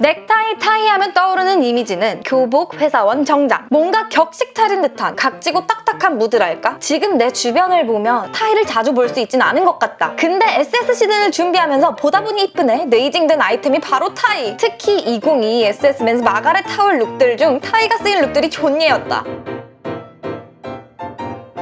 넥타이 타이 하면 떠오르는 이미지는 교복, 회사원, 정장. 뭔가 격식 차린 듯한 각지고 딱딱한 무드랄까? 지금 내 주변을 보면 타이를 자주 볼 수 있진 않은 것 같다. 근데 SS 시즌을 준비하면서 보다 보니 이쁘네. 네이징된 아이템이 바로 타이. 특히 2022 SS Men's 마가렛 하울 룩들 중 타이가 쓰인 룩들이 존예였다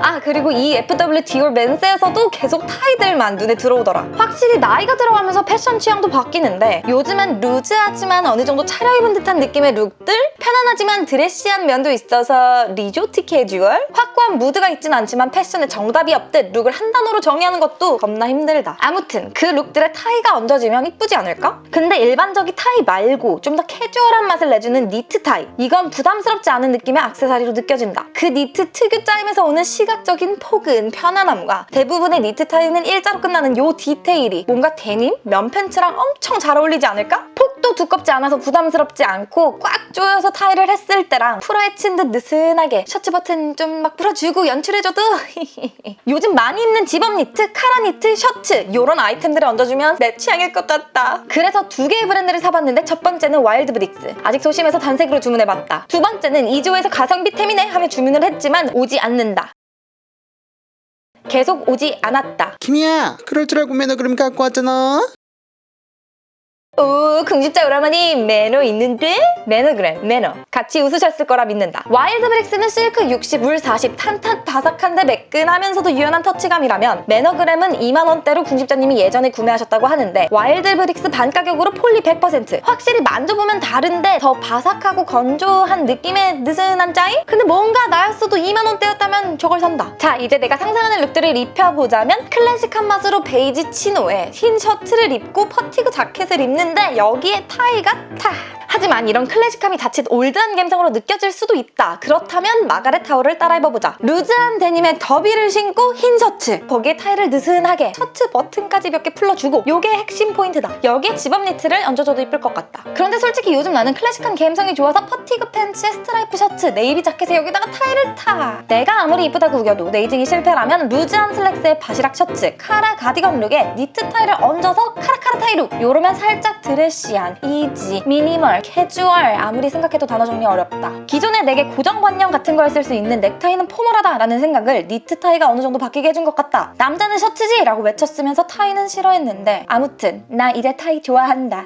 아 그리고 이 FW 디올 Men's에서도 계속 타이들만 눈에 들어오더라. 확실히 나이가 들어가면서 패션 취향도 바뀌는데 요즘은 루즈하지만 어느 정도 차려입은 듯한 느낌의 룩들 편안하지만 드레시한 면도 있어서 리조트 캐주얼 확고한 무드가 있진 않지만 패션에 정답이 없듯 룩을 한 단어로 정의하는 것도 겁나 힘들다 아무튼 그 룩들에 타이가 얹어지면 이쁘지 않을까? 근데 일반적인 타이 말고 좀 더 캐주얼한 맛을 내주는 니트 타이 이건 부담스럽지 않은 느낌의 액세서리로 느껴진다 그 니트 특유 짜임에서 오는 시각적인 포근 편안함과 대부분의 니트 타이는 일자로 끝나는 요 디테일이 뭔가 데님, 면 팬츠랑 엄청 잘 어울리지 않을까? 폭도 두껍지 않아서 부담스럽지 않고 꽉 조여서 타이를 했을 때랑 풀어헤친 듯 느슨하게 셔츠 버튼 좀 막 풀어주고 연출해줘도 요즘 많이 입는 집업 니트, 카라 니트, 셔츠 이런 아이템들을 얹어주면 내 취향일 것 같다. 그래서 두 개의 브랜드를 사봤는데 첫 번째는 Wild Bricks. 아직 소심해서 단색으로 주문해봤다. 두 번째는 이조에서 가성비 템이네 하며 주문을 했지만 오지 않는다. 계속 오지 않았다. 김이야 그럴 줄 알고 Mannergram 갖고 왔잖아 오 궁집자 오라버니 매너 있는데? 매너그램 매너 같이 웃으셨을 거라 믿는다 Wild Bricks는 실크 60, 울 40, 탄탄 바삭한데 매끈하면서도 유연한 터치감이라면 Mannergram은 2만원대로 궁집자님이 예전에 구매하셨다고 하는데 Wild Bricks 반가격으로 poly 100% 확실히 만져보면 다른데 더 바삭하고 건조한 느낌의 느슨한 짜임? 근데 뭔가 나 였어도 2만원대였다면 저걸 산다. 자 이제 내가 상상하는 look들을 입혀보자면 클래식한 맛으로 베이지 chino에 흰 셔츠를 입고 fatigue 자켓을 입는데 여기에 타이가 딱 하지만 이런 클래식함이 자칫 old한 감성으로 느껴질 수도 있다. 그렇다면 Margaret Howell을 따라 입어보자. loose한 데님에 derby를 신고 흰 셔츠 거기에 타이를 느슨하게 셔츠 버튼까지 몇 개 풀러주고 요게 핵심 포인트다. 여기에 집업 니트를 얹어줘도 이쁠 것 같다. 그런데 솔직히 요즘 나는 클래식한 감성이 좋아서 fatigue 팬츠에 스트라이프 셔츠, 네이비 자켓에 여기다가 타이를 딱. 내가 아무리 이쁘다고 우겨도 네이징이 실패라면 loose한 슬랙스에 바시락 셔츠, 카라 가디건 look에 니트 타이를 얹어서 카라카라 타이 look. 요러면 살짝 드레시한, easy, minimal, 캐주얼 아무리 생각해도 단어 정리 어렵다. 기존에 내게 고정관념 같은 걸 쓸 수 있는 넥타이는 formal하다 라는 생각을 니트 타이가 어느 정도 바뀌게 해준 것 같다. 남자는 셔츠지! 라고 외쳤으면서 타이는 싫어했는데 아무튼 나 이제 타이 좋아한다.